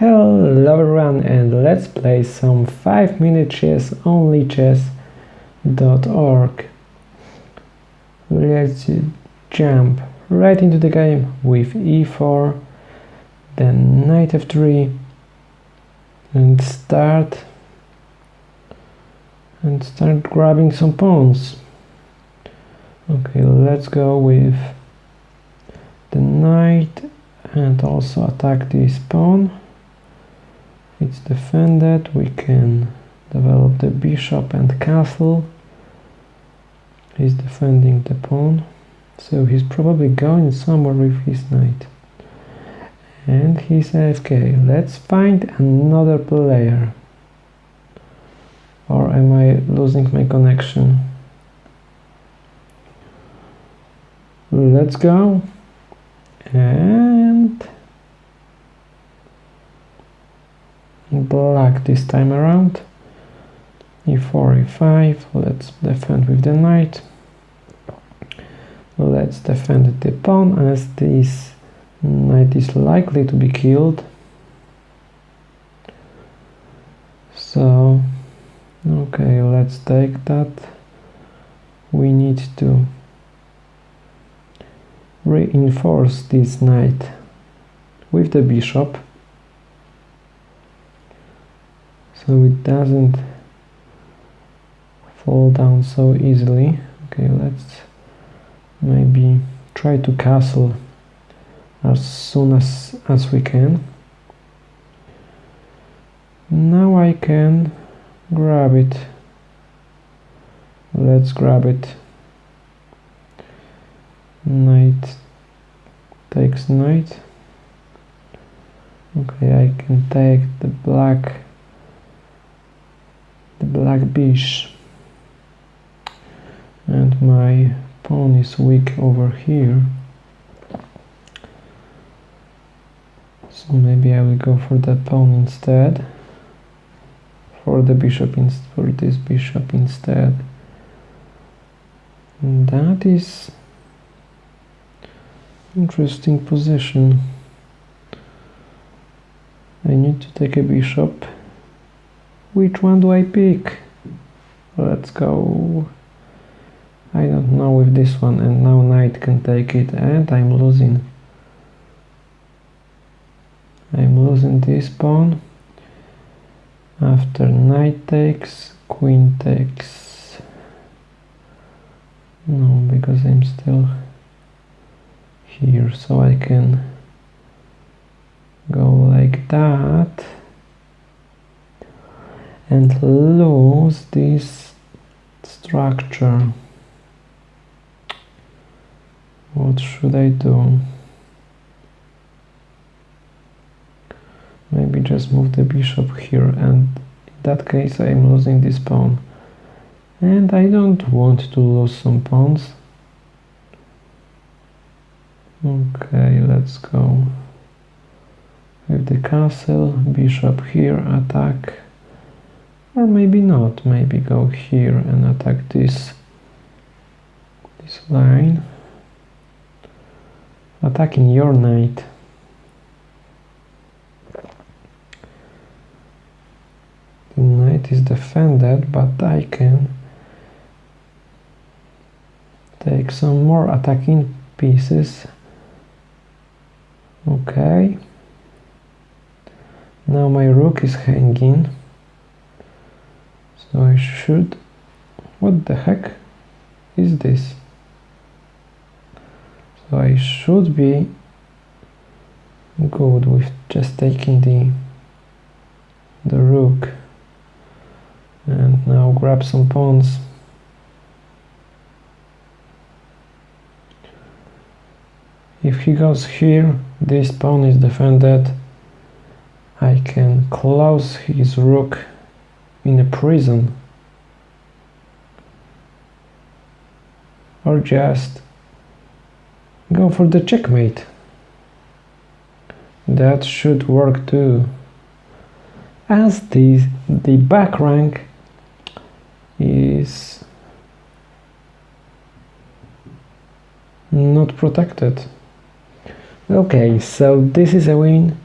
Hello everyone and let's play some 5 minute chess on lichess.org. Let's jump right into the game with e4, then knight f3 and start and start grabbing some pawns. Okay, let's go with the knight and also attack this pawn it's defended we can develop the bishop and castle. He's defending the pawn so he's probably going somewhere with his knight. And he's AFK let's find another player. Or am I losing my connection? Let's go. And black this time around. E4 e5 let's defend with the knight. Let's defend the pawn as this knight is likely to be killed. So okay let's take that. We need to reinforce this knight with the bishop so it doesn't fall down so easily. Okay let's maybe try to castle as soon as as we can. Now I can grab it. Let's grab it. Knight takes knight. Okay I can take the black black bish and my pawn is weak over here. So maybe I will go for that pawn instead. For the bishop for this bishop instead. And that is interesting position. I need to take a bishop which one do I pick? Let's go. I don't know with this one and now knight can take it and I'm losing. I'm losing this pawn. After knight takes, queen takes. No, because I'm still here so I can go like that and lose this structure. What should I do? Maybe just move the bishop here and in that case I'm losing this pawn. And I don't want to lose some pawns. Okay let's go. With the castle bishop here attack or maybe not. Maybe go here and attack this this line. Attacking your knight the knight is defended but I can take some more attacking pieces. Okay. Now my rook is hanging so I should what the heck is this? So I should be good with just taking the the rook and now grab some pawns. If he goes here this pawn is defended. I can close his rook in a prison. Or just go for the checkmate. That should work too. As the the back rank is not protected. Okay so this is a win.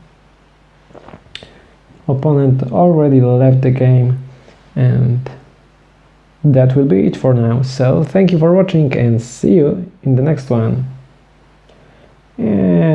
Opponent already left the game and that will be it for now. So thank you for watching and see you in the next one. And